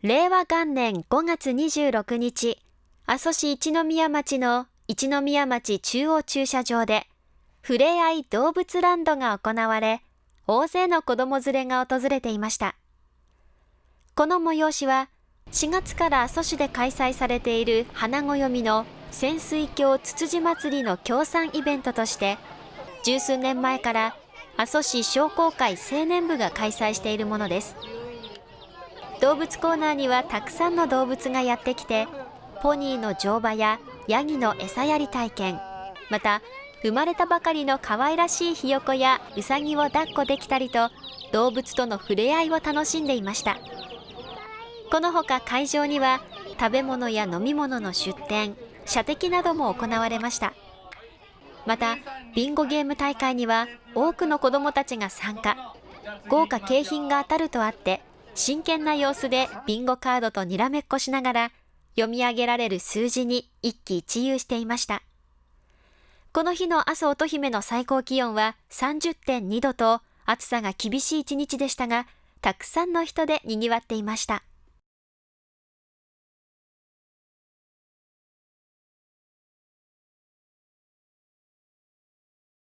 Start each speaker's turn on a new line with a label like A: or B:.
A: 令和元年5月26日、阿蘇市一宮町の一宮町中央駐車場で、ふれあい動物ランドが行われ、大勢の子供連れが訪れていました。この催しは、4月から阿蘇市で開催されている花暦の潜水鏡つつじ祭りの協賛イベントとして、十数年前から阿蘇市商工会青年部が開催しているものです。動物コーナーにはたくさんの動物がやってきて、ポニーの乗馬やヤギの餌やり体験、また生まれたばかりの可愛らしいひよこやうさぎを抱っこできたりと動物との触れ合いを楽しんでいました。このほか会場には食べ物や飲み物の出店射的なども行われました。またビンゴゲーム大会には多くの子どもたちが参加。豪華景品が当たるとあって真剣な様子でビンゴカードとにらめっこしながら読み上げられる数字に一喜一憂していましたこの日の阿蘇乙姫の最高気温は30.2度と暑さが厳しい一日でしたが、たくさんの人で賑わっていました。